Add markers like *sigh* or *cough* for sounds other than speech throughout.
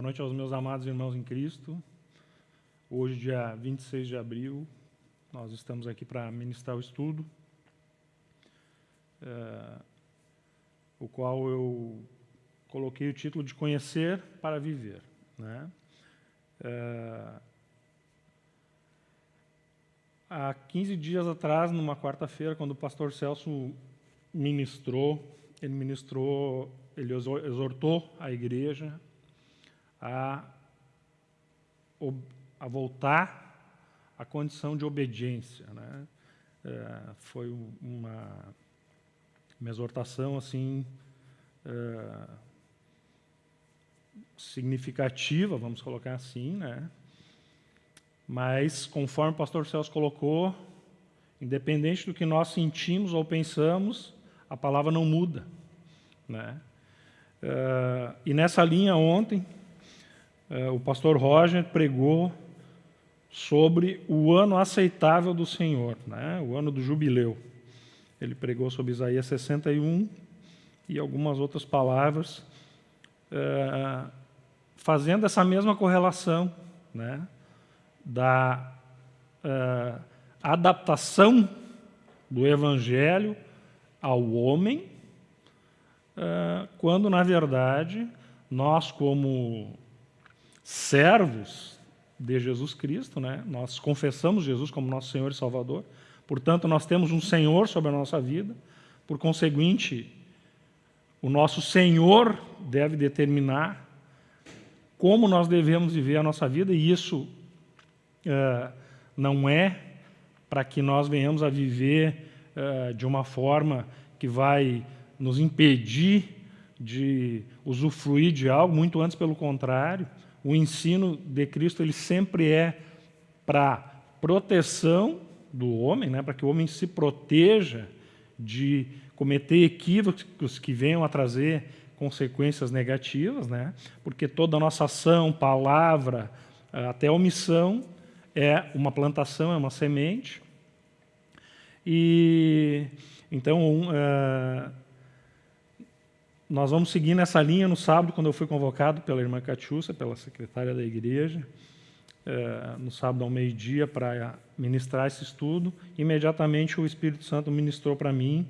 Boa noite aos meus amados irmãos em Cristo. Hoje, dia 26 de abril, nós estamos aqui para ministrar o estudo, uh, o qual eu coloquei o título de Conhecer para Viver. Né? Uh, há 15 dias atrás, numa quarta-feira, quando o pastor Celso ministrou, ele ministrou, ele exortou a igreja a, a voltar à condição de obediência. Né? É, foi uma, uma exortação assim é, significativa, vamos colocar assim, né? Mas, conforme o pastor Celso colocou, independente do que nós sentimos ou pensamos, a palavra não muda. Né? Uh, e nessa linha, ontem, o pastor Roger pregou sobre o ano aceitável do Senhor, né? o ano do jubileu. Ele pregou sobre Isaías 61 e algumas outras palavras, uh, fazendo essa mesma correlação né? da adaptação do Evangelho ao homem, quando, na verdade, nós, como servos de Jesus Cristo, né, nós confessamos Jesus como nosso Senhor e Salvador, portanto, nós temos um Senhor sobre a nossa vida, por conseguinte, o nosso Senhor deve determinar como nós devemos viver a nossa vida, e isso uh, não é para que nós venhamos a viver eh, de uma forma que vai nos impedir de usufruir de algo, muito antes pelo contrário. O ensino de Cristo ele sempre é para proteção do homem, né, para que o homem se proteja de cometer equívocos que venham a trazer consequências negativas, né, porque toda a nossa ação, palavra, até omissão, é uma plantação, é uma semente, e então uh, nós vamos seguir nessa linha no sábado, quando eu fui convocado pela irmã Catiúcia, pela secretária da igreja, uh, no sábado ao meio-dia para ministrar esse estudo. Imediatamente o Espírito Santo ministrou para mim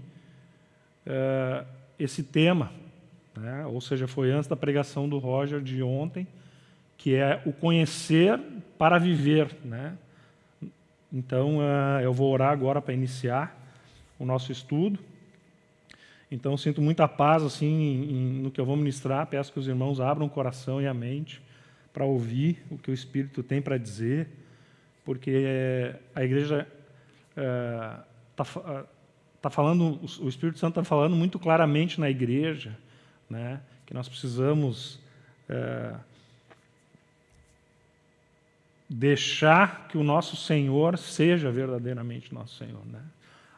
uh, esse tema, né? ou seja, foi antes da pregação do Roger de ontem, que é o conhecer para viver, né? Então, uh, eu vou orar agora para iniciar o nosso estudo. Então, sinto muita paz assim em, no que eu vou ministrar. Peço que os irmãos abram o coração e a mente para ouvir o que o Espírito tem para dizer, porque a igreja está uh, uh, tá falando, o Espírito Santo está falando muito claramente na igreja, né, que nós precisamos uh, deixar que o nosso Senhor seja verdadeiramente nosso Senhor. Né?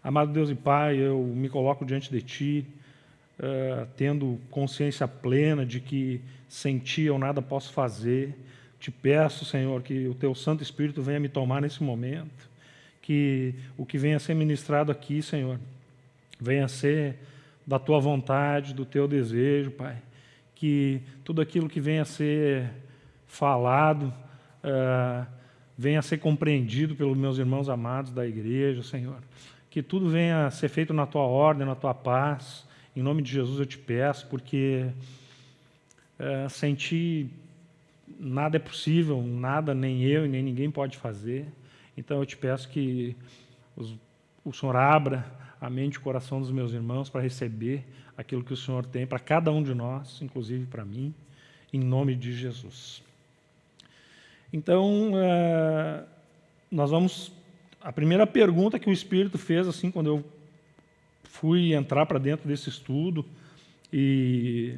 Amado Deus e Pai, eu me coloco diante de Ti, uh, tendo consciência plena de que sem Ti eu nada posso fazer. Te peço, Senhor, que o Teu Santo Espírito venha me tomar nesse momento, que o que venha a ser ministrado aqui, Senhor, venha a ser da Tua vontade, do Teu desejo, Pai. Que tudo aquilo que venha a ser falado, uh, venha a ser compreendido pelos meus irmãos amados da igreja, Senhor. Que tudo venha a ser feito na Tua ordem, na Tua paz. Em nome de Jesus eu te peço, porque uh, sem Ti nada é possível, nada, nem eu, nem ninguém pode fazer. Então eu te peço que os, o Senhor abra a mente e o coração dos meus irmãos para receber aquilo que o Senhor tem para cada um de nós, inclusive para mim, em nome de Jesus. Então, é, nós vamos... A primeira pergunta que o Espírito fez, assim, quando eu fui entrar para dentro desse estudo e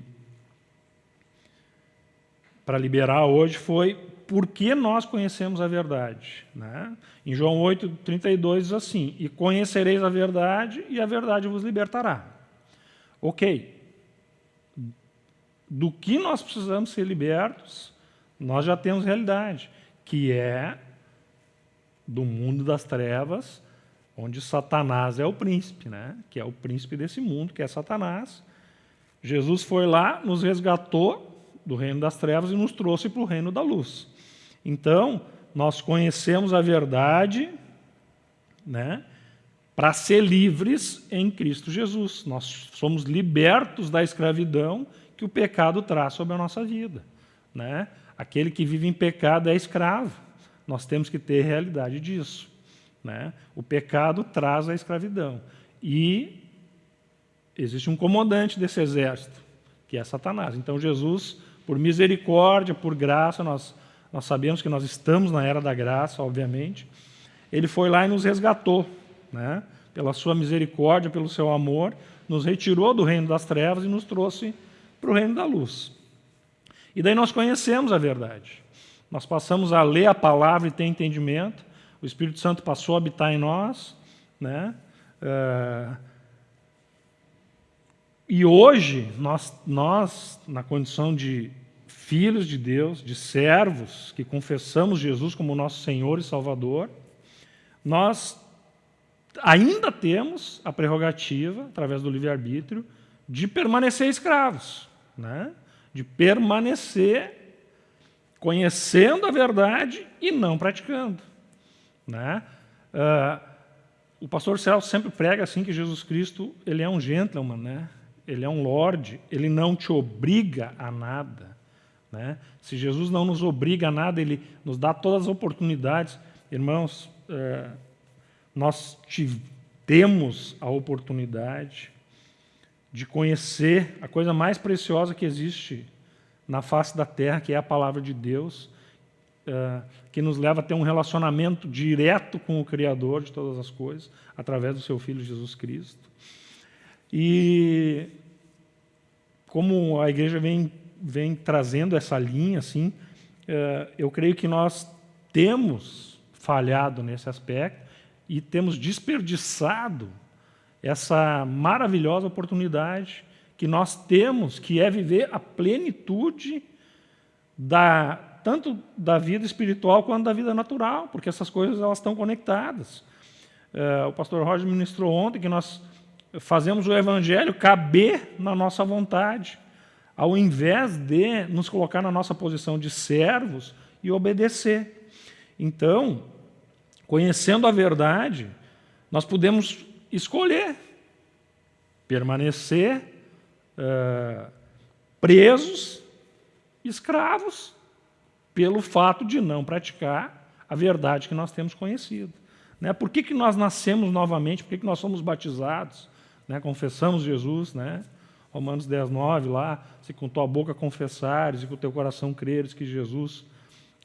para liberar hoje foi por que nós conhecemos a verdade. Né? Em João 8, 32 diz assim, e conhecereis a verdade e a verdade vos libertará. Ok. Do que nós precisamos ser libertos? nós já temos realidade, que é do mundo das trevas, onde Satanás é o príncipe, né? que é o príncipe desse mundo, que é Satanás, Jesus foi lá, nos resgatou do reino das trevas e nos trouxe para o reino da luz. Então, nós conhecemos a verdade, né? Para ser livres em Cristo Jesus. Nós somos libertos da escravidão que o pecado traz sobre a nossa vida. Né? Aquele que vive em pecado é escravo. Nós temos que ter realidade disso. Né? O pecado traz a escravidão. E existe um comandante desse exército, que é Satanás. Então Jesus, por misericórdia, por graça, nós, nós sabemos que nós estamos na era da graça, obviamente. Ele foi lá e nos resgatou, né? pela sua misericórdia, pelo seu amor, nos retirou do reino das trevas e nos trouxe para o reino da luz. E daí nós conhecemos a verdade. Nós passamos a ler a palavra e ter entendimento. O Espírito Santo passou a habitar em nós. Né? Uh, e hoje, nós, nós, na condição de filhos de Deus, de servos, que confessamos Jesus como nosso Senhor e Salvador, nós ainda temos a prerrogativa, através do livre-arbítrio, de permanecer escravos, né? de permanecer conhecendo a verdade e não praticando. Né? Uh, o pastor Celso sempre prega assim que Jesus Cristo ele é um gentleman, né? ele é um lord, ele não te obriga a nada. Né? Se Jesus não nos obriga a nada, ele nos dá todas as oportunidades. Irmãos, é, nós temos a oportunidade de conhecer a coisa mais preciosa que existe na face da terra, que é a palavra de Deus, é, que nos leva a ter um relacionamento direto com o Criador de todas as coisas, através do seu Filho Jesus Cristo. E como a igreja vem, vem trazendo essa linha, assim, é, eu creio que nós temos falhado nesse aspecto e temos desperdiçado essa maravilhosa oportunidade que nós temos, que é viver a plenitude da, tanto da vida espiritual quanto da vida natural, porque essas coisas elas estão conectadas. É, o pastor Roger ministrou ontem que nós fazemos o evangelho caber na nossa vontade, ao invés de nos colocar na nossa posição de servos e obedecer. Então, conhecendo a verdade, nós podemos escolher permanecer uh, presos, escravos, pelo fato de não praticar a verdade que nós temos conhecido. Né? Por que, que nós nascemos novamente? Por que, que nós somos batizados? né, confessamos Jesus, né? Romanos 10, 9, lá, se com tua boca confessares e com teu coração creres que Jesus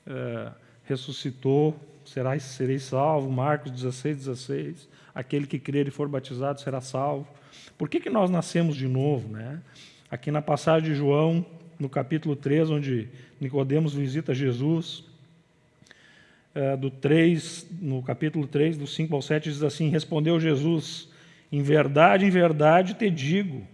é, ressuscitou, serás, sereis salvo. Marcos 16, 16. Aquele que crer e for batizado será salvo. Por que, que nós nascemos de novo? Né? Aqui na passagem de João, no capítulo 3, onde Nicodemos visita Jesus, é, do 3, no capítulo 3, do 5 ao 7, diz assim, Respondeu Jesus, em verdade, em verdade te digo: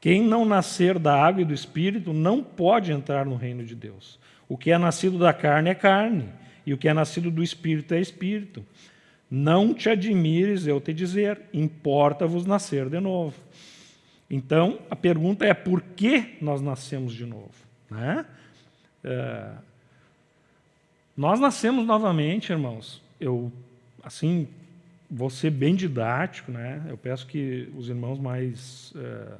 quem não nascer da água e do espírito não pode entrar no reino de Deus. O que é nascido da carne é carne, e o que é nascido do espírito é espírito. Não te admires eu te dizer, importa-vos nascer de novo. Então, a pergunta é por que nós nascemos de novo? Né? É, nós nascemos novamente, irmãos. Eu, assim, vou ser bem didático, né? Eu peço que os irmãos mais é,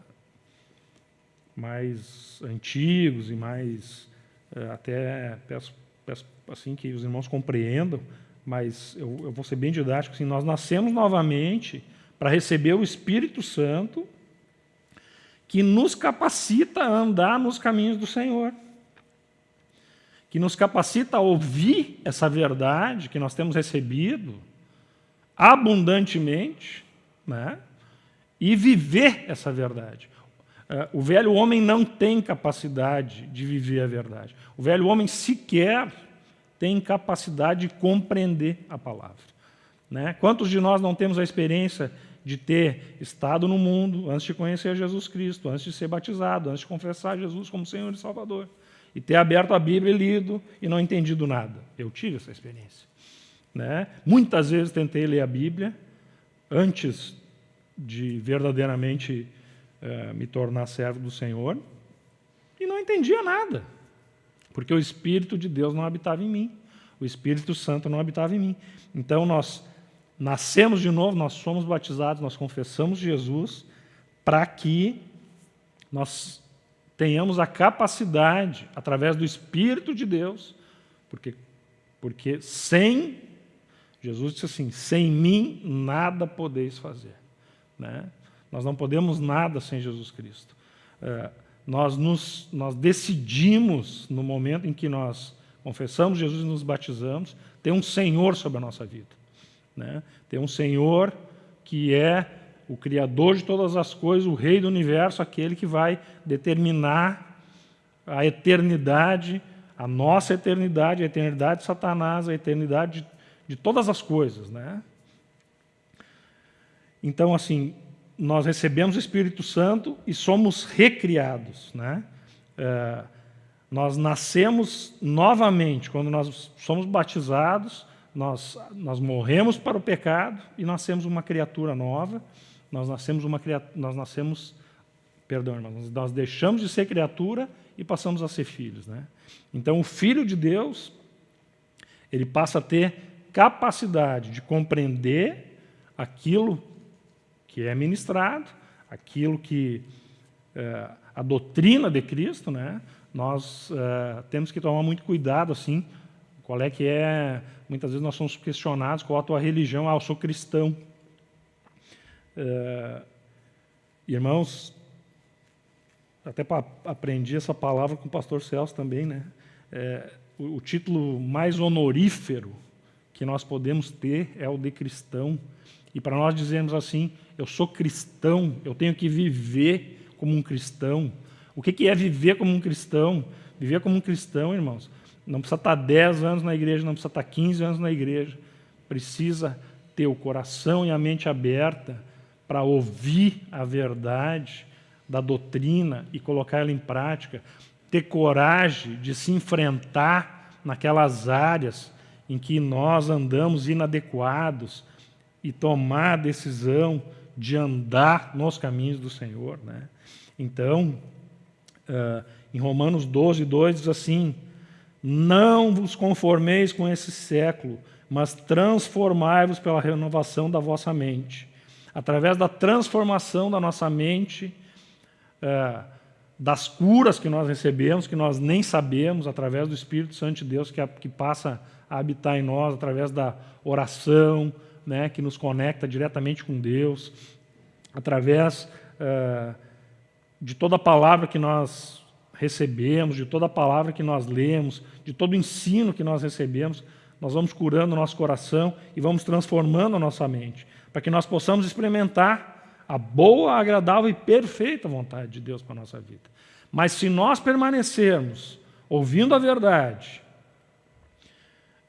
mais antigos e mais é, até peço, peço, assim que os irmãos compreendam, mas eu, eu vou ser bem didático. Assim, nós nascemos novamente para receber o Espírito Santo que nos capacita a andar nos caminhos do Senhor, que nos capacita a ouvir essa verdade que nós temos recebido abundantemente né? e viver essa verdade. É, o velho homem não tem capacidade de viver a verdade. O velho homem sequer tem capacidade de compreender a palavra. Né? Quantos de nós não temos a experiência de ter estado no mundo antes de conhecer Jesus Cristo, antes de ser batizado, antes de confessar Jesus como Senhor e Salvador, e ter aberto a Bíblia e lido e não entendido nada? Eu tive essa experiência. Né? Muitas vezes tentei ler a Bíblia antes de verdadeiramente uh, me tornar servo do Senhor e não entendia nada, porque o Espírito de Deus não habitava em mim, o Espírito Santo não habitava em mim. Então nós nascemos de novo, nós somos batizados, nós confessamos Jesus para que nós tenhamos a capacidade, através do Espírito de Deus, porque, porque sem, Jesus disse assim, sem mim nada podeis fazer. Né? Nós não podemos nada sem Jesus Cristo. É, nós, nos, nós decidimos, no momento em que nós confessamos Jesus e nos batizamos, ter um Senhor sobre a nossa vida. Né? Ter um Senhor que é o Criador de todas as coisas, o Rei do Universo, aquele que vai determinar a eternidade, a nossa eternidade, a eternidade de Satanás, a eternidade de, de todas as coisas. Né? Então, assim, nós recebemos o Espírito Santo e somos recriados. Né? É, nós nascemos novamente, quando nós somos batizados, nós, nós morremos para o pecado e nascemos uma criatura nova. Nós nascemos uma nós nascemos, perdão, irmãos, nós deixamos de ser criatura e passamos a ser filhos, né? Então, o filho de Deus, ele passa a ter capacidade de compreender aquilo que é ministrado, aquilo que é, a doutrina de Cristo, né? Nós é, temos que tomar muito cuidado assim, qual é que é, muitas vezes nós somos questionados qual a tua religião, ah, eu sou cristão. É, irmãos, até aprendi essa palavra com o pastor Celso também, né? É, o, o, título mais honorífero que nós podemos ter é o de cristão. E para nós dizermos assim, eu sou cristão, eu tenho que viver como um cristão. O que, é viver como um cristão? Viver como um cristão, irmãos, não precisa estar 10 anos na igreja, não precisa estar 15 anos na igreja. Precisa ter o coração e a mente aberta para ouvir a verdade da doutrina e colocar ela em prática, ter coragem de se enfrentar naquelas áreas em que nós andamos inadequados e tomar a decisão de andar nos caminhos do Senhor. Né? Então, uh, em Romanos 12, 2 diz assim, não vos conformeis com esse século, mas transformai-vos pela renovação da vossa mente, através da transformação da nossa mente, é, das curas que nós recebemos, que nós nem sabemos, através do Espírito Santo de Deus que, que passa a habitar em nós, através da oração, né, que nos conecta diretamente com Deus, através é, de toda a palavra que nós recebemos, de toda a palavra que nós lemos, de todo o ensino que nós recebemos, nós vamos curando o nosso coração e vamos transformando a nossa mente para que nós possamos experimentar a boa, agradável e perfeita vontade de Deus para a nossa vida. Mas se nós permanecermos ouvindo a verdade,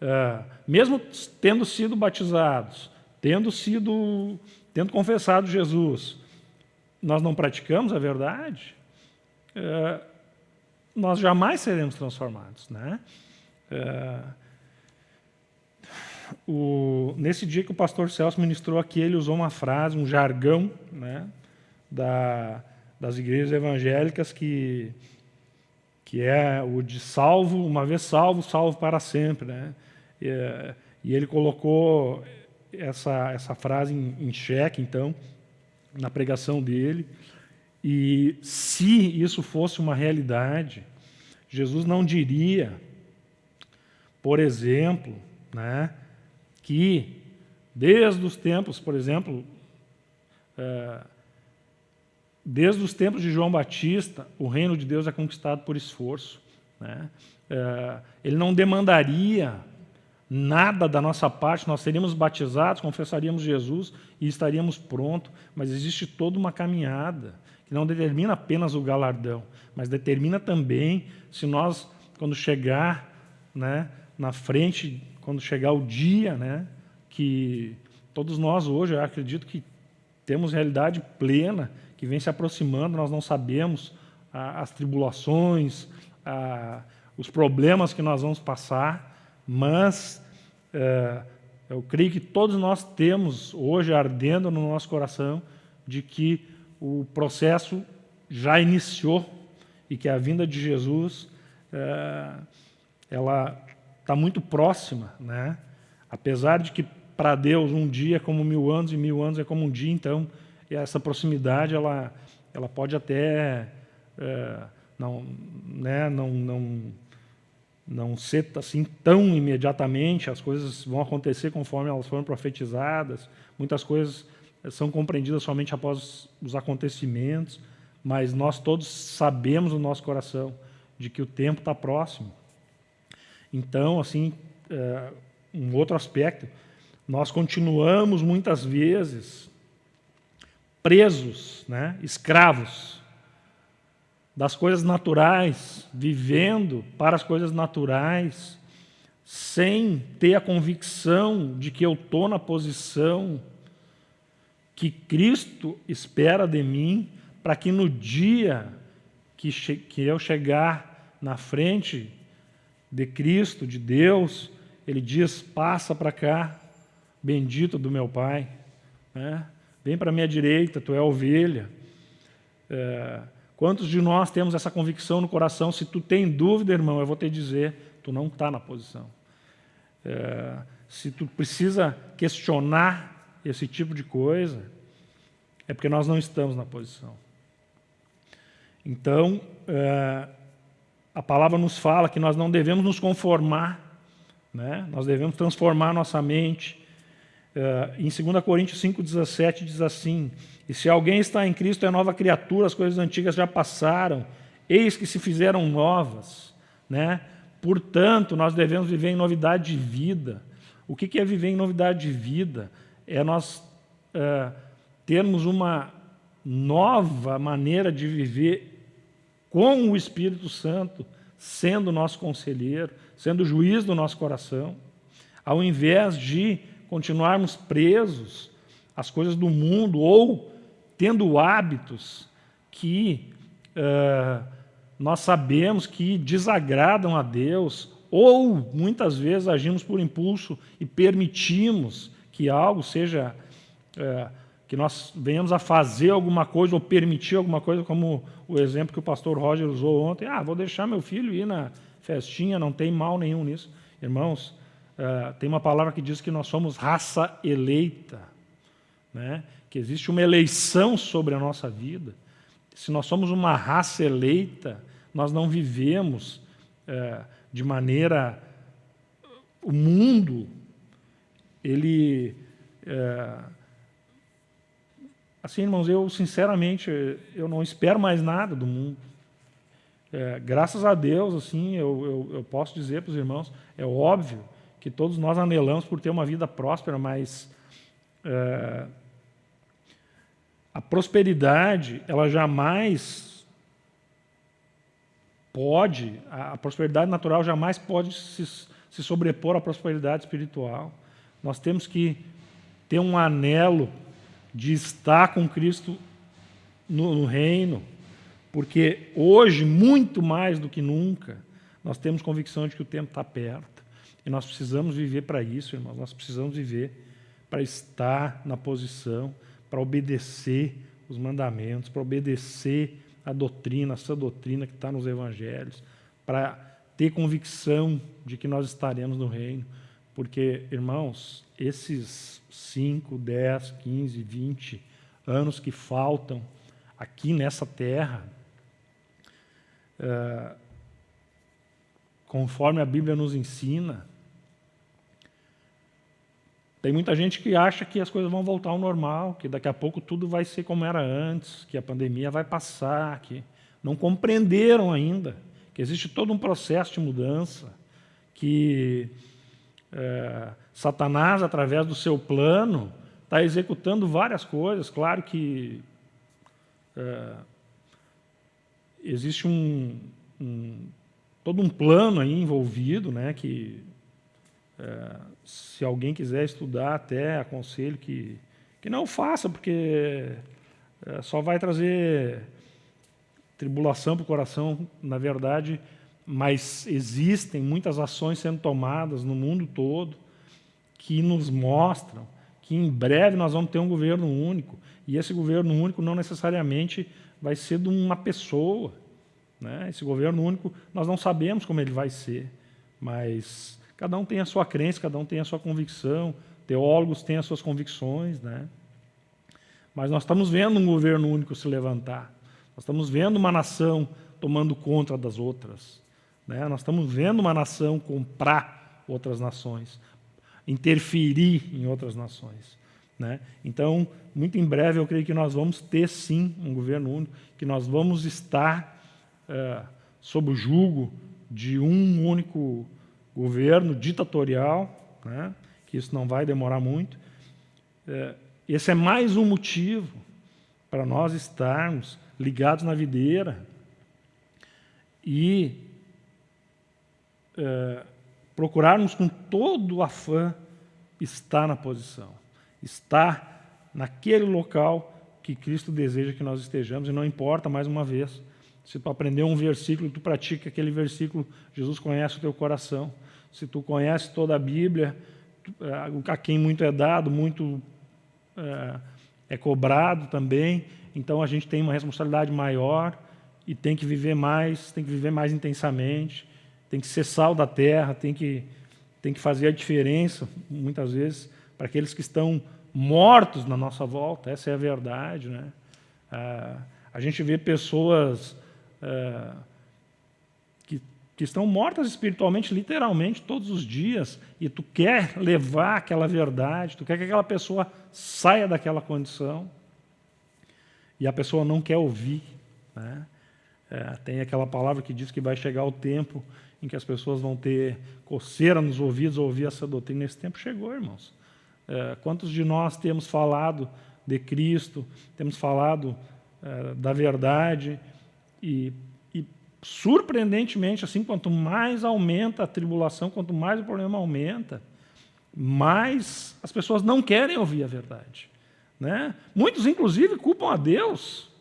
uh, mesmo tendo sido batizados, tendo sido, tendo confessado Jesus, nós não praticamos a verdade, uh, nós jamais seremos transformados, né? Uh, o, nesse dia que o pastor Celso ministrou aqui, ele usou uma frase, um jargão né, da, das igrejas evangélicas que, que é o de salvo, uma vez salvo, salvo para sempre. Né? E, e ele colocou essa, essa frase em, em xeque, então, na pregação dele. E se isso fosse uma realidade, Jesus não diria, por exemplo, né, que, desde os tempos, por exemplo, é, desde os tempos de João Batista, o reino de Deus é conquistado por esforço. Né? É, ele não demandaria nada da nossa parte, nós seríamos batizados, confessaríamos Jesus e estaríamos prontos, mas existe toda uma caminhada que não determina apenas o galardão, mas determina também se nós, quando chegar né, na frente quando chegar o dia, né, que todos nós hoje, eu acredito que temos realidade plena, que vem se aproximando, nós não sabemos ah, as tribulações, ah, os problemas que nós vamos passar, mas eh, eu creio que todos nós temos hoje ardendo no nosso coração de que o processo já iniciou e que a vinda de Jesus é, ela está muito próxima, né? Apesar de que para Deus um dia é como mil anos e mil anos é como um dia, então essa proximidade ela ela pode até é, não, né, não, não, não ser assim tão imediatamente, as coisas vão acontecer conforme elas foram profetizadas, muitas coisas são compreendidas somente após os acontecimentos, mas nós todos sabemos no nosso coração de que o tempo está próximo. Então, assim, é, um outro aspecto, nós continuamos muitas vezes presos, né, escravos das coisas naturais, vivendo para as coisas naturais, sem ter a convicção de que eu estou na posição que Cristo espera de mim, para que no dia que, que eu chegar na frente de Cristo, de Deus, Ele diz, passa para cá, bendito do meu Pai, né? vem para a minha direita, tu é ovelha. É, quantos de nós temos essa convicção no coração? Se tu tem dúvida, irmão, eu vou te dizer, tu não está na posição. É, se tu precisa questionar esse tipo de coisa, é porque nós não estamos na posição. Então, é, a palavra nos fala que nós não devemos nos conformar, né? nós devemos transformar nossa mente. É, em 2 Coríntios 5,17 diz assim, e se alguém está em Cristo é nova criatura, as coisas antigas já passaram, eis que se fizeram novas. Né? Portanto, nós devemos viver em novidade de vida. O que é viver em novidade de vida? É nós é, termos uma nova maneira de viver com o Espírito Santo sendo nosso conselheiro, sendo juiz do nosso coração, ao invés de continuarmos presos às coisas do mundo ou tendo hábitos que uh, nós sabemos que desagradam a Deus ou muitas vezes agimos por impulso e permitimos que algo seja uh, que nós venhamos a fazer alguma coisa ou permitir alguma coisa, como o exemplo que o pastor Roger usou ontem. Ah, vou deixar meu filho ir na festinha, não tem mal nenhum nisso. Irmãos, uh, tem uma palavra que diz que nós somos raça eleita, né? Que existe uma eleição sobre a nossa vida. Se nós somos uma raça eleita, nós não vivemos uh, de maneira... O mundo, ele... Uh, Assim, irmãos, eu sinceramente, eu não espero mais nada do mundo. É, graças a Deus, assim, eu, eu, eu posso dizer para os irmãos, é óbvio que todos nós anelamos por ter uma vida próspera, mas é, a prosperidade, ela jamais pode, a prosperidade natural jamais pode se, se sobrepor à prosperidade espiritual. Nós temos que ter um anelo de estar com Cristo no, no reino, porque hoje, muito mais do que nunca, nós temos convicção de que o tempo está perto. E nós precisamos viver para isso, irmãos. Nós precisamos viver para estar na posição, para obedecer os mandamentos, para obedecer a doutrina, essa doutrina que está nos evangelhos, para ter convicção de que nós estaremos no reino. Porque, irmãos, esses 5, 10, 15, 20 anos que faltam aqui nessa terra, é, conforme a Bíblia nos ensina, tem muita gente que acha que as coisas vão voltar ao normal, que daqui a pouco tudo vai ser como era antes, que a pandemia vai passar, que não compreenderam ainda que existe todo um processo de mudança, que é, Satanás, através do seu plano, está executando várias coisas. Claro que é, existe um, um, todo um plano aí envolvido, né, que é, se alguém quiser estudar, até aconselho que, que não faça, porque é, só vai trazer tribulação para o coração, na verdade, mas existem muitas ações sendo tomadas no mundo todo que nos mostram que em breve nós vamos ter um governo único, E esse governo único não necessariamente vai ser de uma pessoa. Né? Esse governo único, nós não sabemos como ele vai ser, mas cada um tem a sua crença, cada um tem a sua convicção, teólogos têm as suas convicções. Né? Mas nós estamos vendo um governo único se levantar. Nós estamos vendo uma nação tomando conta das outras. Né? Nós estamos vendo uma nação comprar outras nações, interferir em outras nações. Né? Então, muito em breve, eu creio que nós vamos ter, sim, um governo único, que nós vamos estar é, sob o jugo de um único governo ditatorial, né? que isso não vai demorar muito. É, esse é mais um motivo para nós estarmos ligados na videira e é, procurarmos com todo o afã estar na posição, estar naquele local que Cristo deseja que nós estejamos, e não importa, mais uma vez, se tu aprendeu um versículo, tu pratica aquele versículo, Jesus conhece o teu coração. Se tu conhece toda a Bíblia, é, a quem muito é dado, muito é, é cobrado também, então a gente tem uma responsabilidade maior e tem que viver mais, tem que viver mais intensamente, tem que ser sal da terra, tem que, tem que fazer a diferença, muitas vezes, para aqueles que estão mortos na nossa volta, essa é a verdade. Né? Ah, a gente vê pessoas ah, que, estão mortas espiritualmente, literalmente, todos os dias, e tu quer levar aquela verdade, tu quer que aquela pessoa saia daquela condição, e a pessoa não quer ouvir. Né? É, tem aquela palavra que diz que vai chegar o tempo em que as pessoas vão ter coceira nos ouvidos ouvir essa doutrina. Esse tempo chegou, irmãos. É, quantos de nós temos falado de Cristo, temos falado é, da verdade e, surpreendentemente, assim, quanto mais aumenta a tribulação, quanto mais o problema aumenta, mais as pessoas não querem ouvir a verdade. Né? Muitos, inclusive, culpam a Deus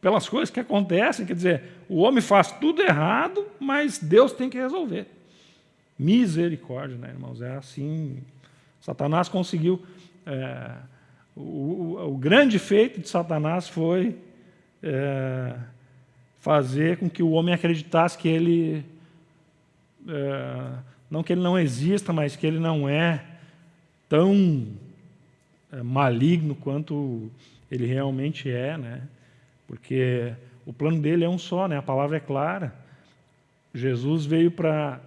pelas coisas que acontecem. Quer dizer, o homem faz tudo errado, mas Deus tem que resolver. Misericórdia, né, irmãos? É assim. Satanás conseguiu. É, o, o, o, grande feito de Satanás foi é, fazer com que o homem acreditasse que ele. É, não que ele não exista, mas que ele não é tão é, maligno quanto ele realmente é, né? Porque o plano dele é um só, né? a palavra é clara. Jesus veio para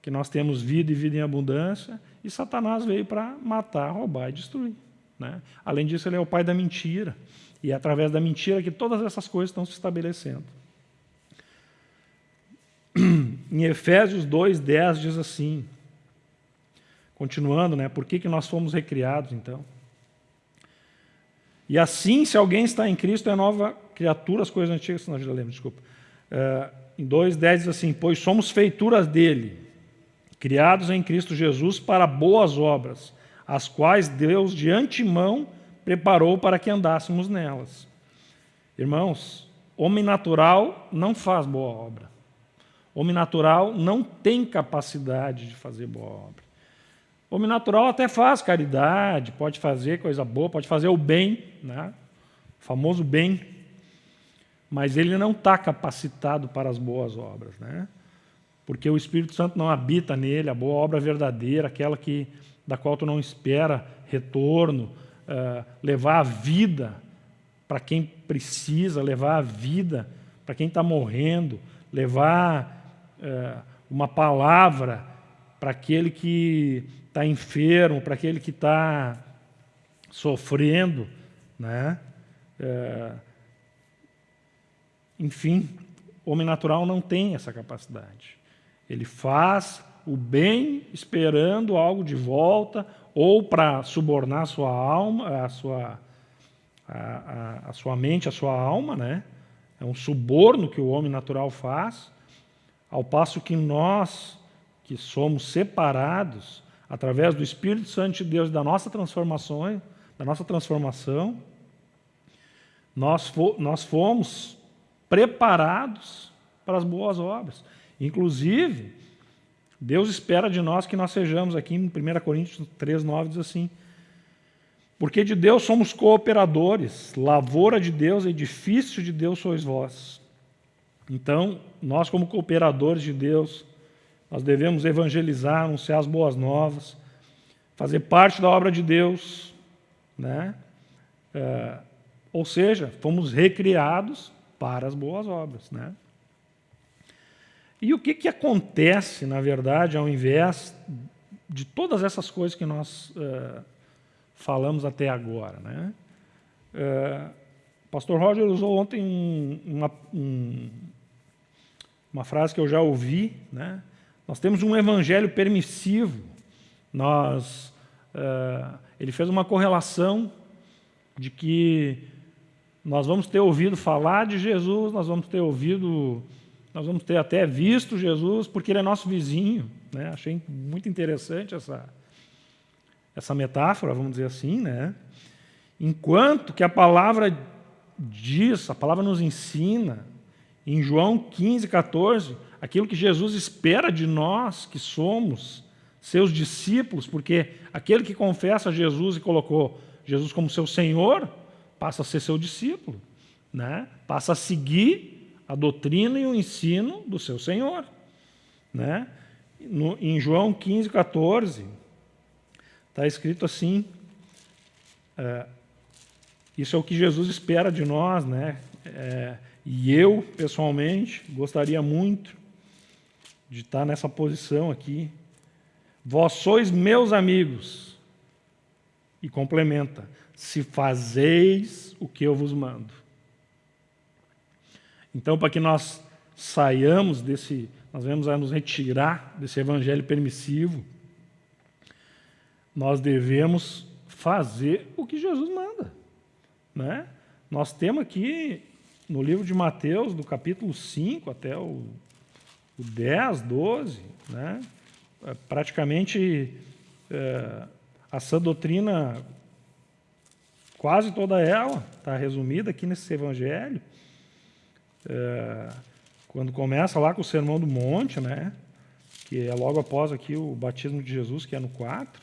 que nós temos vida e vida em abundância, e Satanás veio para matar, roubar e destruir. Né? Além disso, ele é o pai da mentira, e é através da mentira que todas essas coisas estão se estabelecendo. *clears throat* Em Efésios 2,10 diz assim, continuando, né, por que, que nós fomos recriados, então? E assim, se alguém está em Cristo, é nova criatura, as coisas antigas, nós já lemos, desculpa. Uh, em 2,10 diz assim, pois somos feituras dele, criados em Cristo Jesus para boas obras, as quais Deus de antemão preparou para que andássemos nelas. Irmãos, homem natural não faz boa obra. Homem natural não tem capacidade de fazer boa obra. Homem natural até faz caridade, pode fazer coisa boa, pode fazer o bem, né? o famoso bem, mas ele não está capacitado para as boas obras, né? porque o Espírito Santo não habita nele, a boa obra verdadeira, aquela que, da qual tu não espera retorno, uh, levar a vida para quem precisa, levar a vida para quem está morrendo, levar uh, uma palavra para aquele que está enfermo, para aquele que está sofrendo, né? É, enfim, o homem natural não tem essa capacidade. Ele faz o bem esperando algo de volta, ou para subornar a sua alma, a sua, a, a, a sua mente, a sua alma, né? É um suborno que o homem natural faz, ao passo que nós, que somos separados, através do Espírito Santo de Deus, da nossa transformação, da nossa transformação, nós, fo nós fomos preparados para as boas obras. Inclusive, Deus espera de nós que nós sejamos, aqui em 1 Coríntios 3, 9 diz assim, Porque de Deus somos cooperadores, lavoura de Deus, edifício de Deus sois vós. Então, nós como cooperadores de Deus, nós devemos evangelizar, anunciar as boas novas, fazer parte da obra de Deus, né? É, ou seja, fomos recriados para as boas obras, né? E o que, que acontece, na verdade, ao invés de todas essas coisas que nós uh, falamos até agora? Né? Uh, Pastor Roger usou ontem um, uma, um, uma frase que eu já ouvi. Né? Nós temos um evangelho permissivo. Nós, uh, ele fez uma correlação de que nós vamos ter ouvido falar de Jesus, nós vamos ter ouvido nós vamos ter até visto Jesus, porque ele é nosso vizinho. Né? Achei muito interessante essa, essa metáfora, vamos dizer assim. Né? Enquanto que a palavra diz, a palavra nos ensina, em João 15, 14, aquilo que Jesus espera de nós, que somos seus discípulos, porque aquele que confessa Jesus e colocou Jesus como seu Senhor, passa a ser seu discípulo, né? passa a seguir a doutrina e o ensino do seu Senhor. Né? No, em João 15, 14, está escrito assim, é, isso é o que Jesus espera de nós, né? É, e eu, pessoalmente, gostaria muito de estar nessa posição aqui. Vós sois meus amigos. E complementa, se fazeis o que eu vos mando. Então, para que nós saiamos desse, nós vamos nos retirar desse evangelho permissivo, nós devemos fazer o que Jesus manda. Né? Nós temos aqui no livro de Mateus, do capítulo 5 até o, o 10, 12, né? É, praticamente é, a sã doutrina, quase toda ela, está resumida aqui nesse evangelho. É, quando começa lá com o Sermão do Monte, né, que é logo após aqui o batismo de Jesus, que é no 4.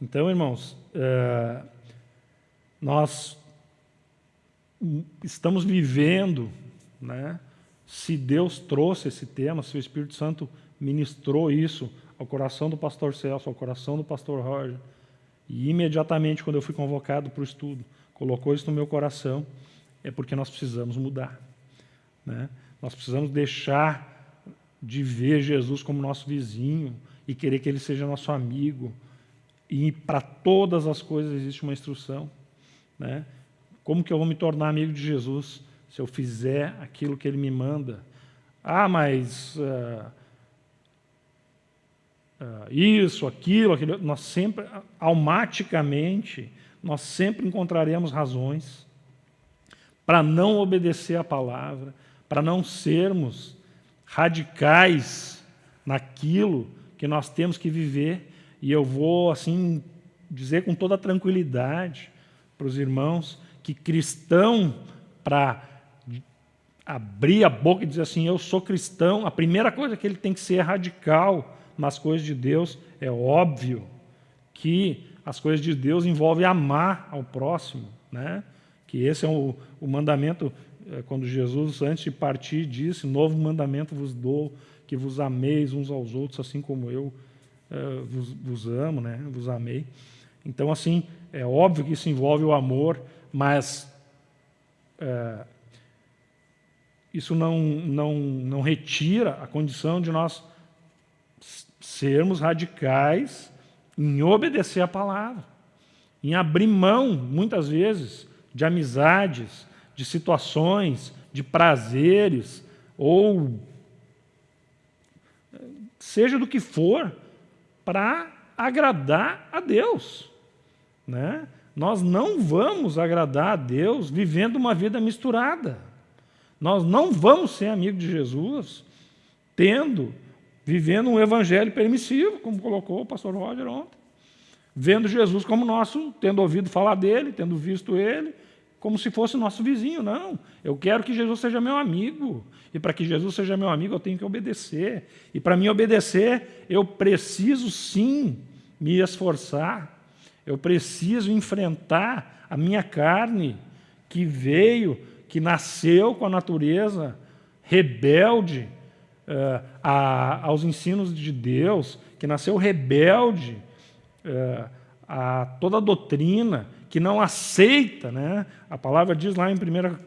Então, irmãos, é, nós estamos vivendo, né, se Deus trouxe esse tema, se o Espírito Santo ministrou isso ao coração do pastor Celso, ao coração do pastor Roger, e imediatamente, quando eu fui convocado para o estudo, colocou isso no meu coração, é porque nós precisamos mudar. Né? Nós precisamos deixar de ver Jesus como nosso vizinho e querer que ele seja nosso amigo. E para todas as coisas existe uma instrução. Né? Como que eu vou me tornar amigo de Jesus se eu fizer aquilo que ele me manda? Ah, mas uh, uh, isso, aquilo, aquilo. Nós sempre, automaticamente, nós sempre encontraremos razões para não obedecer a palavra, para não sermos radicais naquilo que nós temos que viver. E eu vou, assim, dizer com toda tranquilidade para os irmãos que cristão, para abrir a boca e dizer assim, eu sou cristão, a primeira coisa que ele tem que ser é radical nas coisas de Deus. É óbvio que as coisas de Deus envolvem amar ao próximo, né? Que esse é o, o mandamento, é, quando Jesus, antes de partir, disse, novo mandamento vos dou, que vos ameis uns aos outros, assim como eu é, vos, vos, amo, né? vos amei. Então, assim, é óbvio que isso envolve o amor, mas é, isso não, não, não retira a condição de nós sermos radicais em obedecer a palavra, em abrir mão, muitas vezes, de amizades, de situações, de prazeres, ou seja do que for, para agradar a Deus. Né? Nós não vamos agradar a Deus vivendo uma vida misturada. Nós não vamos ser amigos de Jesus tendo, vivendo um evangelho permissivo, como colocou o pastor Roger ontem. Vendo Jesus como nosso, tendo ouvido falar dele, tendo visto ele, como se fosse nosso vizinho, não. Eu quero que Jesus seja meu amigo. E para que Jesus seja meu amigo, eu tenho que obedecer. E para mim obedecer, eu preciso sim me esforçar. Eu preciso enfrentar a minha carne que veio, que nasceu com a natureza rebelde uh, a, aos ensinos de Deus, que nasceu rebelde uh, a toda a doutrina, que não aceita, né? a palavra diz lá em 1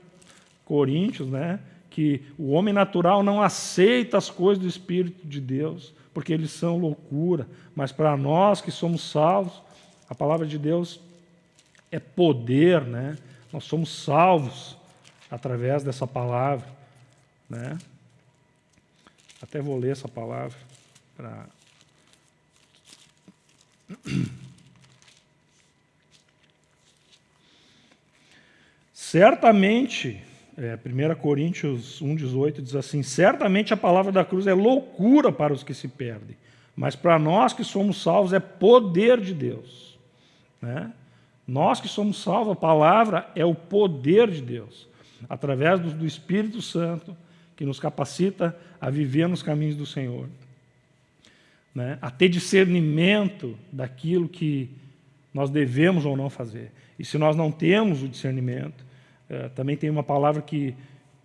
Coríntios, né? que o homem natural não aceita as coisas do Espírito de Deus, porque eles são loucura, mas para nós que somos salvos, a palavra de Deus é poder, né? Nós somos salvos através dessa palavra, né? Até vou ler essa palavra para Certamente, é, 1 Coríntios 1,18 diz assim: Certamente a palavra da cruz é loucura para os que se perdem, mas para nós que somos salvos é poder de Deus. Né? Nós que somos salvos, a palavra é o poder de Deus, através do, do Espírito Santo, que nos capacita a viver nos caminhos do Senhor. Né? A ter discernimento daquilo que nós devemos ou não fazer. E se nós não temos o discernimento, é, também tem uma palavra que,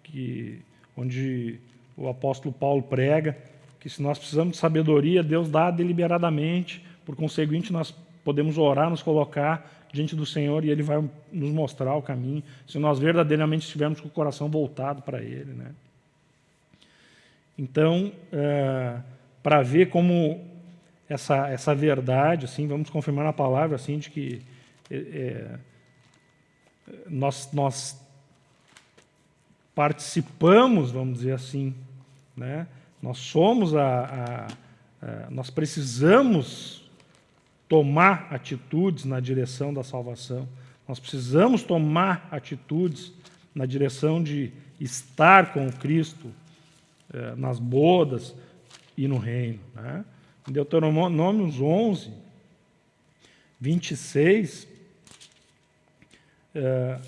que, onde o apóstolo Paulo prega, que se nós precisamos de sabedoria, Deus dá deliberadamente, por conseguinte, nós podemos orar, nos colocar diante do Senhor e Ele vai nos mostrar o caminho, se nós verdadeiramente estivermos com o coração voltado para Ele. Né? Então, é, para ver como essa, essa verdade, assim, vamos confirmar na palavra assim, de que é, é, nós, nós participamos, vamos dizer assim, né? nós somos a, a, a nós precisamos tomar atitudes na direção da salvação. Nós precisamos tomar atitudes na direção de estar com Cristo eh, nas bodas e no reino. Né? Em Deuteronômio 11, 26, eh,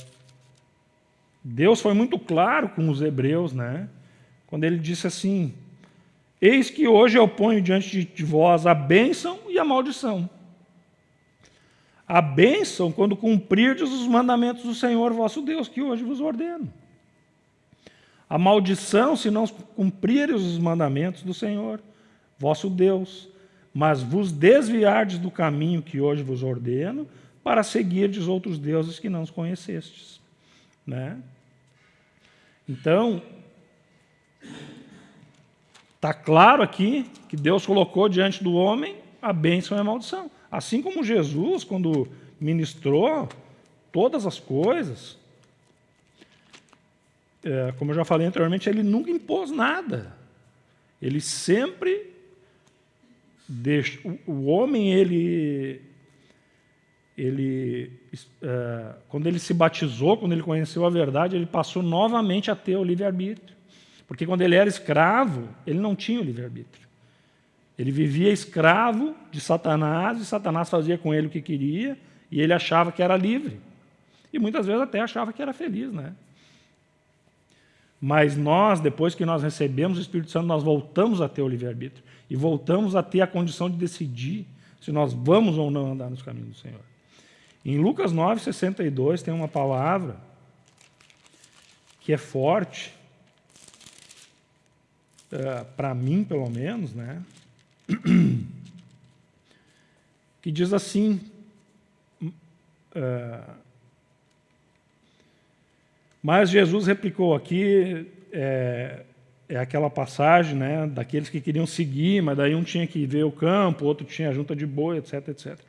Deus foi muito claro com os hebreus, né? quando ele disse assim, Eis que hoje eu ponho diante de vós a bênção e a maldição. A bênção quando cumprirdes os mandamentos do Senhor vosso Deus, que hoje vos ordeno. A maldição se não cumprirdes os mandamentos do Senhor vosso Deus, mas vos desviardes do caminho que hoje vos ordeno, para seguirdes outros deuses que não os conhecestes. Né? Então, está claro aqui que Deus colocou diante do homem a bênção e a maldição. Assim como Jesus, quando ministrou todas as coisas, é, como eu já falei anteriormente, ele nunca impôs nada. Ele sempre deixa, o, o homem ele ele é, quando ele se batizou, quando ele conheceu a verdade, ele passou novamente a ter o livre arbítrio, porque quando ele era escravo, ele não tinha o livre arbítrio. Ele vivia escravo de Satanás, e Satanás fazia com ele o que queria, e ele achava que era livre. E muitas vezes até achava que era feliz, né? Mas nós, depois que nós recebemos o Espírito Santo, nós voltamos a ter o livre-arbítrio. E voltamos a ter a condição de decidir se nós vamos ou não andar nos caminhos do Senhor. Em Lucas 9, 62, tem uma palavra que é forte, uh, para mim, pelo menos, né? *clears throat* que diz assim, uh, mas Jesus replicou aqui, é, é, aquela passagem né, daqueles que queriam seguir, mas daí um tinha que ver o campo, outro tinha a junta de boi, etc, etc.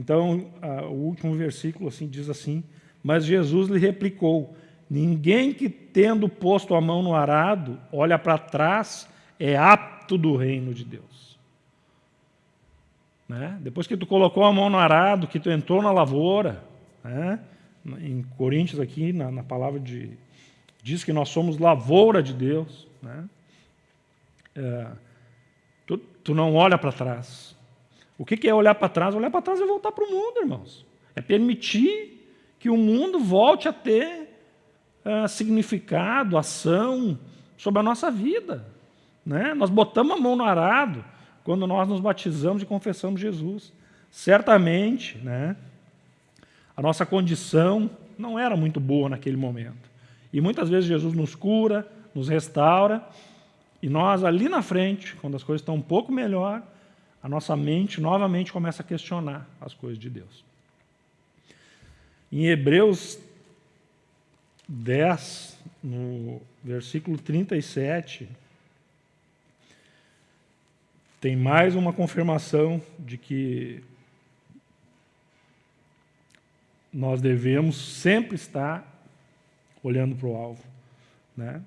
Então, a, o último versículo assim diz assim, mas Jesus lhe replicou, ninguém que tendo posto a mão no arado, olha para trás, é apto do reino de Deus. Né? Depois que tu colocou a mão no arado, que tu entrou na lavoura, né? em Coríntios aqui, na, na, palavra de... diz que nós somos lavoura de Deus. Né? É, tu, tu não olha para trás. O que, é olhar para trás? Olhar para trás é voltar para o mundo, irmãos. É permitir que o mundo volte a ter uh, significado, ação sobre a nossa vida. Né? Nós botamos a mão no arado, quando nós nos batizamos e confessamos Jesus. Certamente, né, A nossa condição não era muito boa naquele momento. E muitas vezes Jesus nos cura, nos restaura, e nós ali na frente, quando as coisas estão um pouco melhor, a nossa mente novamente começa a questionar as coisas de Deus. Em Hebreus 10, no versículo 37, tem mais uma confirmação de que nós devemos sempre estar olhando para o alvo. Né?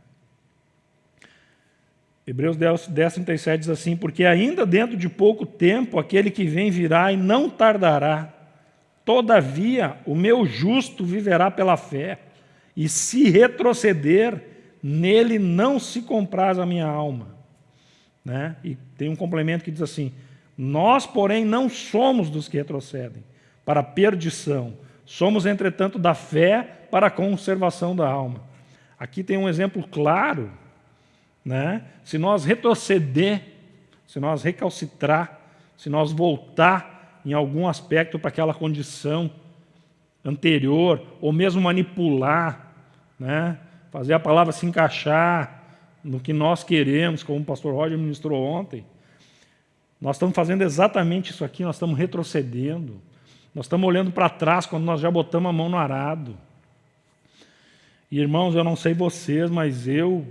Hebreus 10, 10, 37 diz assim, porque ainda dentro de pouco tempo aquele que vem virá e não tardará. Todavia, o meu justo viverá pela fé, e se retroceder, nele não se compraz a minha alma. Né? E tem um complemento que diz assim, nós, porém, não somos dos que retrocedem para a perdição, somos, entretanto, da fé para a conservação da alma. Aqui tem um exemplo claro né? Se nós retroceder, se nós recalcitrar, se nós voltar em algum aspecto para aquela condição anterior, ou mesmo manipular, né? fazer a palavra se encaixar no que nós queremos, como o pastor Roger ministrou ontem, nós estamos fazendo exatamente isso aqui, nós estamos retrocedendo. Nós estamos olhando para trás quando nós já botamos a mão no arado. E, irmãos, eu não sei vocês, mas eu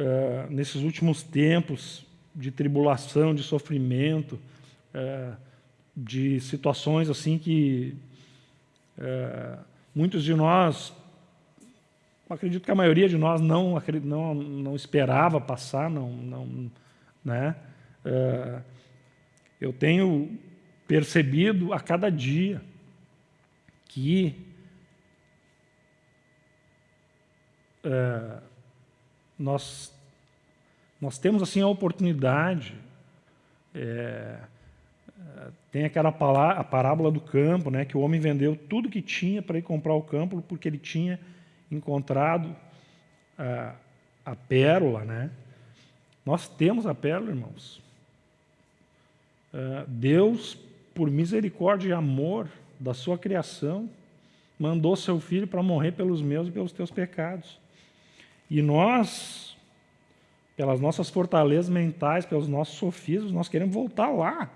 é, nesses últimos tempos de tribulação, de sofrimento, é, de situações assim que é, muitos de nós, acredito que a maioria de nós não, não, não esperava passar, não, não, né? eu tenho percebido a cada dia que nós, nós temos assim a oportunidade, é, tem aquela a parábola do campo, né, que o homem vendeu tudo que tinha para ir comprar o campo, porque ele tinha encontrado a, a pérola. Né? Nós temos a pérola, irmãos. É, Deus, por misericórdia e amor da sua criação, mandou seu filho para morrer pelos meus e pelos teus pecados. E nós, pelas nossas fortalezas mentais, pelos nossos sofismos, nós queremos voltar lá.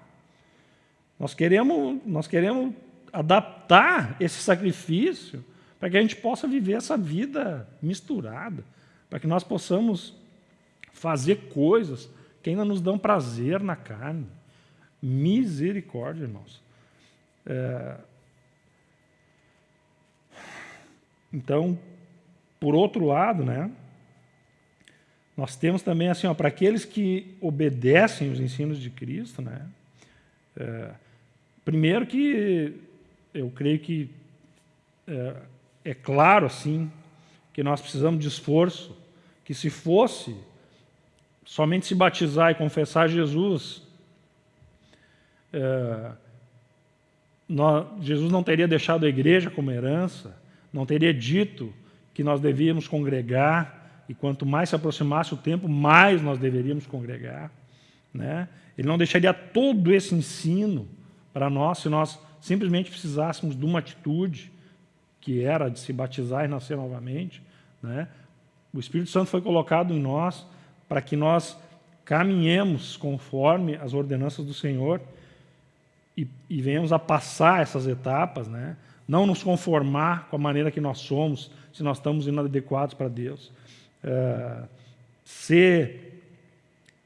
Nós queremos, nós queremos adaptar esse sacrifício para que a gente possa viver essa vida misturada, para que nós possamos fazer coisas que ainda nos dão prazer na carne. Misericórdia, irmãos. É... Então, por outro lado, né, nós temos também, assim, para aqueles que obedecem os ensinos de Cristo, né? É, primeiro que eu creio que é, é, claro, assim, que nós precisamos de esforço, que se fosse somente se batizar e confessar Jesus, é, nós, Jesus não teria deixado a igreja como herança, não teria dito que nós devíamos congregar, e quanto mais se aproximasse o tempo, mais nós deveríamos congregar. Né? Ele não deixaria todo esse ensino para nós se nós simplesmente precisássemos de uma atitude, que era de se batizar e nascer novamente. Né? O Espírito Santo foi colocado em nós para que nós caminhemos conforme as ordenanças do Senhor e, e venhamos a passar essas etapas, né? não nos conformar com a maneira que nós somos, se nós estamos inadequados para Deus é, ser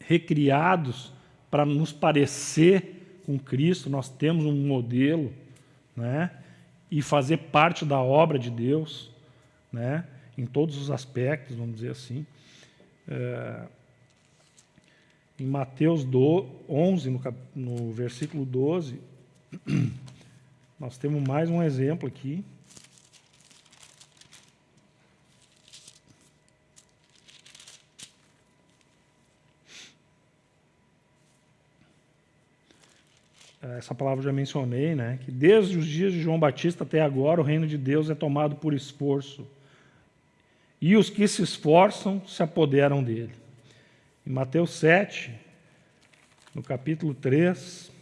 recriados para nos parecer com Cristo, nós temos um modelo, né? e fazer parte da obra de Deus, né? em todos os aspectos, vamos dizer assim. É, em Mateus 11, no, no versículo 12, *clears throat* nós temos mais um exemplo aqui. Essa palavra já mencionei, né? que desde os dias de João Batista até agora o reino de Deus é tomado por esforço. E os que se esforçam se apoderam dele. Em Mateus 7, no capítulo 3,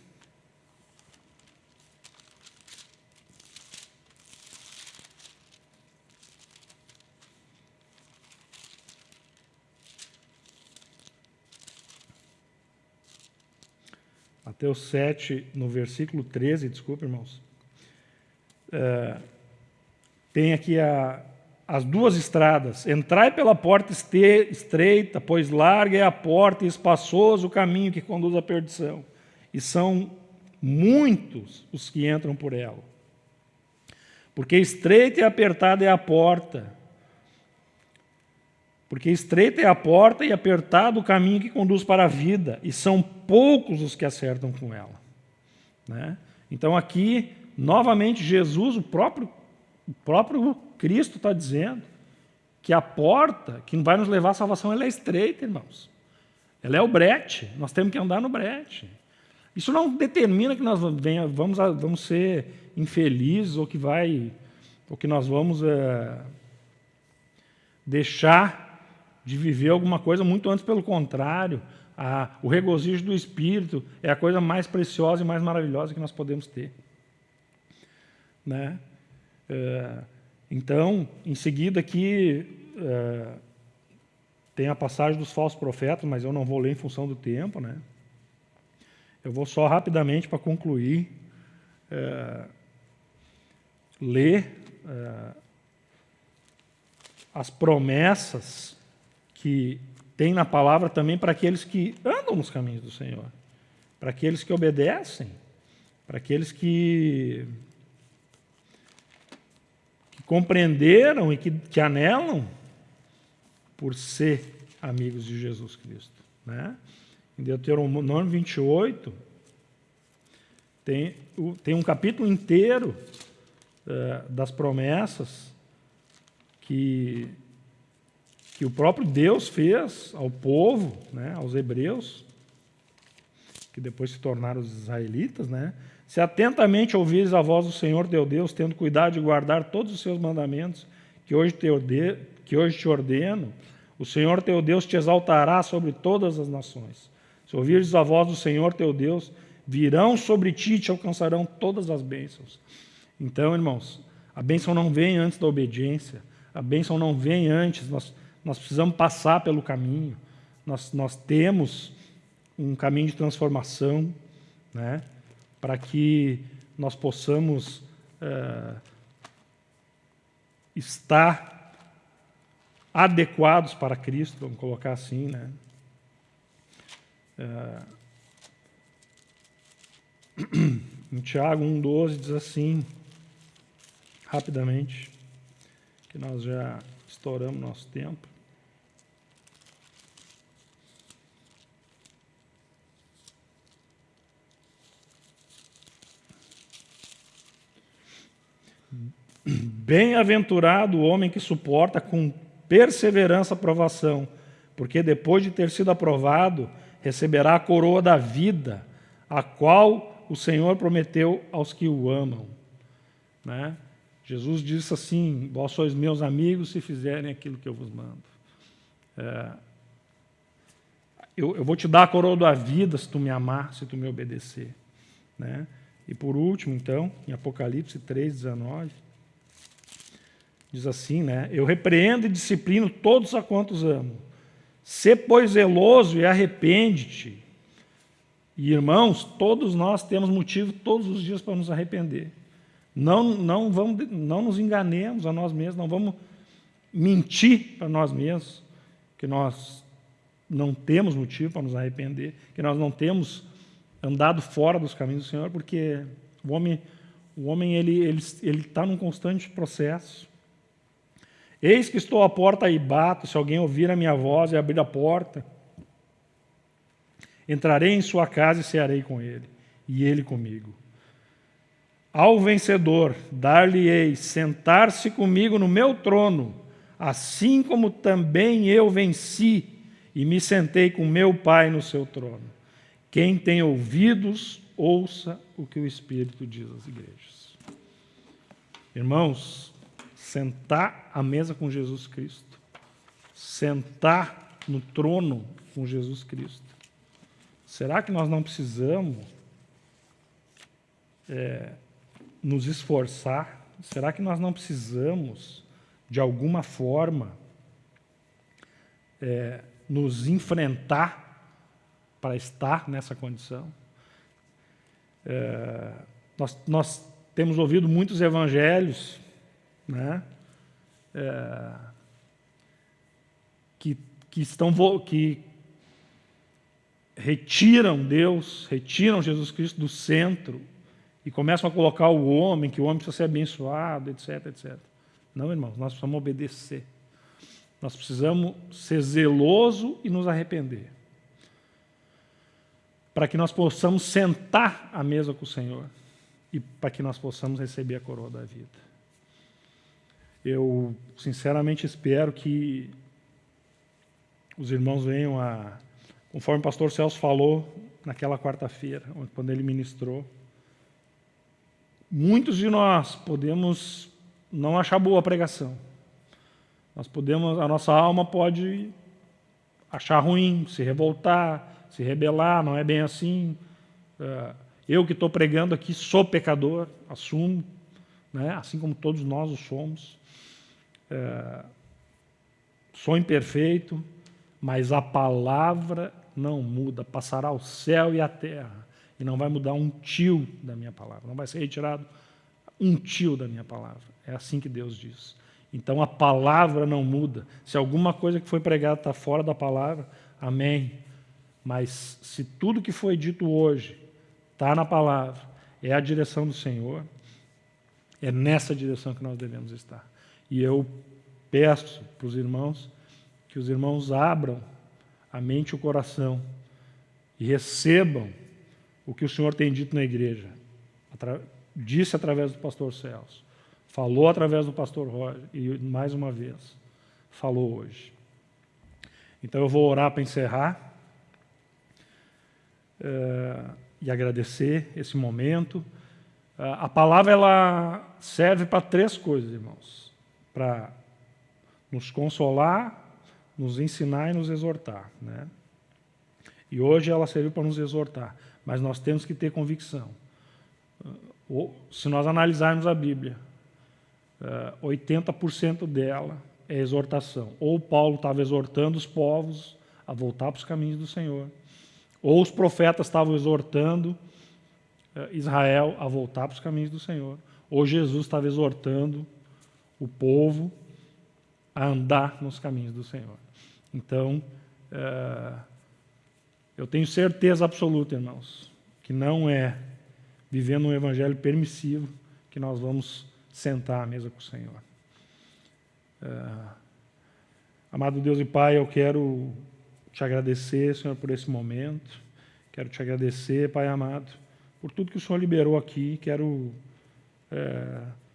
Mateus 7, no versículo 13, desculpa, irmãos. É, tem aqui a, as duas estradas. Entrai pela porta estreita, pois larga é a porta e espaçoso o caminho que conduz à perdição. E são muitos os que entram por ela. Porque estreita e apertada é a porta. Porque estreita é a porta e apertado o caminho que conduz para a vida, e são poucos os que acertam com ela. Né? Então aqui, novamente, Jesus, o próprio, o próprio Cristo está dizendo que a porta que vai nos levar à salvação ela é estreita, irmãos. Ela é o brete, nós temos que andar no brete. Isso não determina que nós vamos, vamos ser infelizes ou que, vai, ou que nós vamos é, deixar de viver alguma coisa, muito antes pelo contrário. A, o regozijo do Espírito é a coisa mais preciosa e mais maravilhosa que nós podemos ter. Né? É, então, em seguida aqui, é, tem a passagem dos falsos profetas, mas eu não vou ler em função do tempo. Né? Eu vou só rapidamente, para concluir, é, ler é, as promessas que tem na palavra também para aqueles que andam nos caminhos do Senhor, para aqueles que obedecem, para aqueles que, que compreenderam e que, que anelam por ser amigos de Jesus Cristo. Né? Em Deuteronômio 28, tem, tem um capítulo inteiro uh, das promessas que que o próprio Deus fez ao povo, né, aos hebreus, que depois se tornaram os israelitas, né? Se atentamente ouvires a voz do Senhor teu Deus, tendo cuidado de guardar todos os seus mandamentos, que hoje te, ordeno, que hoje te ordeno, o Senhor teu Deus te exaltará sobre todas as nações. Se ouvires a voz do Senhor teu Deus, virão sobre ti e te alcançarão todas as bênçãos. Então, irmãos, a bênção não vem antes da obediência, a bênção não vem antes, nós nós precisamos passar pelo caminho, nós, nós temos um caminho de transformação, né, para que nós possamos é, estar adequados para Cristo, vamos colocar assim, né? É, em Tiago 1,12 diz assim, rapidamente, que nós já estouramos nosso tempo. Bem-aventurado o homem que suporta com perseverança a provação, porque depois de ter sido aprovado, receberá a coroa da vida, a qual o Senhor prometeu aos que o amam. Né? Jesus disse assim: Vós sois meus amigos se fizerem aquilo que eu vos mando. É, eu, eu, vou te dar a coroa da vida se tu me amar, se tu me obedecer. Né? E por último, então, em Apocalipse 3, 19, Diz assim, né? Eu repreendo e disciplino todos a quantos amo. Sê, pois, zeloso e arrepende-te. E, irmãos, todos nós temos motivo todos os dias para nos arrepender. Não, não, vamos, não nos enganemos a nós mesmos, não vamos mentir para nós mesmos que nós não temos motivo para nos arrepender, que nós não temos andado fora dos caminhos do Senhor, porque o homem, o homem ele ele ele está num constante processo. Eis que estou à porta e bato, se alguém ouvir a minha voz e abrir a porta, entrarei em sua casa e cearei com ele, e ele comigo. Ao vencedor, dar-lhe-ei sentar-se comigo no meu trono, assim como também eu venci e me sentei com meu Pai no seu trono. Quem tem ouvidos, ouça o que o Espírito diz às igrejas. Irmãos, sentar à mesa com Jesus Cristo, sentar no trono com Jesus Cristo. Será que nós não precisamos é, nos esforçar? Será que nós não precisamos, de alguma forma, é, nos enfrentar para estar nessa condição? É, nós, nós temos ouvido muitos evangelhos né, é, que, que, estão, que retiram Deus, retiram Jesus Cristo do centro e começam a colocar o homem, que o homem precisa ser abençoado, etc, etc. Não, irmãos, nós precisamos obedecer. Nós precisamos ser zeloso e nos arrepender. Para que nós possamos sentar à mesa com o Senhor e para que nós possamos receber a coroa da vida. Eu sinceramente espero que os irmãos venham a, conforme o pastor Celso falou naquela quarta-feira, quando ele ministrou, muitos de nós podemos não achar boa a pregação. Nós podemos, a nossa alma pode achar ruim, se revoltar, se rebelar, não é bem assim. É, eu que estou pregando aqui sou pecador, assumo, né? assim como todos nós o somos. É, sou imperfeito, mas a palavra não muda, passará o céu e a terra, e não vai mudar um tio da minha palavra, não vai ser retirado um tio da minha palavra. É assim que Deus diz. Então a palavra não muda. Se alguma coisa que foi pregada está fora da palavra, amém. Mas se tudo que foi dito hoje está na palavra, é a direção do Senhor, é nessa direção que nós devemos estar. E eu peço para os irmãos que os irmãos abram a mente e o coração e recebam o que o Senhor tem dito na igreja. Disse através do pastor Celso, falou através do pastor Roger e, mais uma vez, falou hoje. Então eu vou orar para encerrar é, e agradecer esse momento. É, a palavra ela serve para três coisas, irmãos: para nos consolar, nos ensinar e nos exortar. Né? E hoje ela serviu para nos exortar, mas nós temos que ter convicção. Se nós analisarmos a Bíblia, 80% dela é exortação. Ou Paulo estava exortando os povos a voltar para os caminhos do Senhor, ou os profetas estavam exortando Israel a voltar para os caminhos do Senhor, ou Jesus estava exortando o povo a andar nos caminhos do Senhor. Então, é, eu tenho certeza absoluta, irmãos, que não é vivendo um evangelho permissivo que nós vamos sentar à mesa com o Senhor. É, amado Deus e Pai, eu quero te agradecer, Senhor, por esse momento. Quero te agradecer, Pai amado, por tudo que o Senhor liberou aqui. Quero te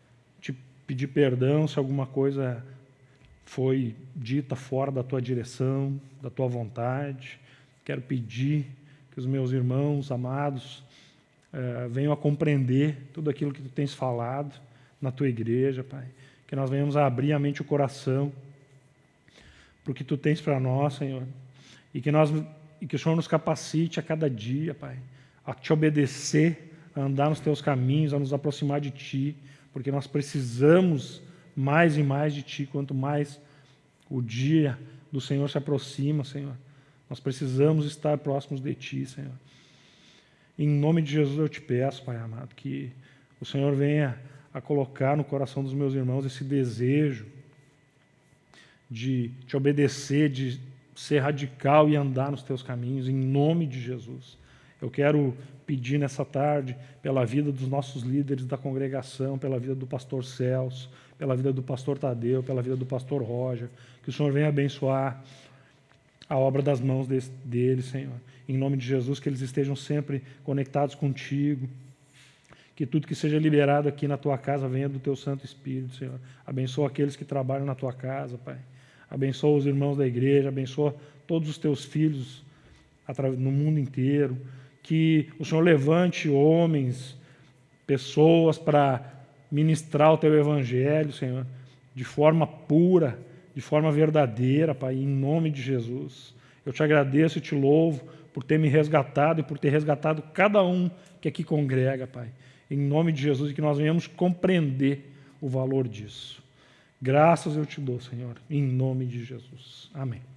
pedir perdão se alguma coisa foi dita fora da tua direção, da tua vontade. Quero pedir que os meus irmãos amados eh, venham a compreender tudo aquilo que tu tens falado na tua igreja, Pai. Que nós venhamos a abrir a mente e o coração para o que tu tens para nós, Senhor. E que, nós, e que o Senhor nos capacite a cada dia, Pai, a te obedecer, a andar nos teus caminhos, a nos aproximar de ti, porque nós precisamos mais e mais de Ti, quanto mais o dia do Senhor se aproxima, Senhor. Nós precisamos estar próximos de Ti, Senhor. Em nome de Jesus eu te peço, Pai amado, que o Senhor venha a colocar no coração dos meus irmãos esse desejo de te obedecer, de ser radical e andar nos teus caminhos, em nome de Jesus. Eu quero pedir nessa tarde pela vida dos nossos líderes da congregação, pela vida do pastor Celso, pela vida do pastor Tadeu, pela vida do pastor Roger, que o Senhor venha abençoar a obra das mãos deles, Senhor. Em nome de Jesus, que eles estejam sempre conectados contigo. Que tudo que seja liberado aqui na tua casa venha do teu Santo Espírito, Senhor. Abençoa aqueles que trabalham na tua casa, Pai. Abençoa os irmãos da igreja, abençoa todos os teus filhos no mundo inteiro. Que o Senhor levante homens, pessoas para ministrar o teu evangelho, Senhor, de forma pura, de forma verdadeira, Pai, em nome de Jesus. Eu te agradeço e te louvo por ter me resgatado e por ter resgatado cada um que aqui congrega, Pai. Em nome de Jesus e que nós venhamos compreender o valor disso. Graças eu te dou, Senhor, em nome de Jesus. Amém.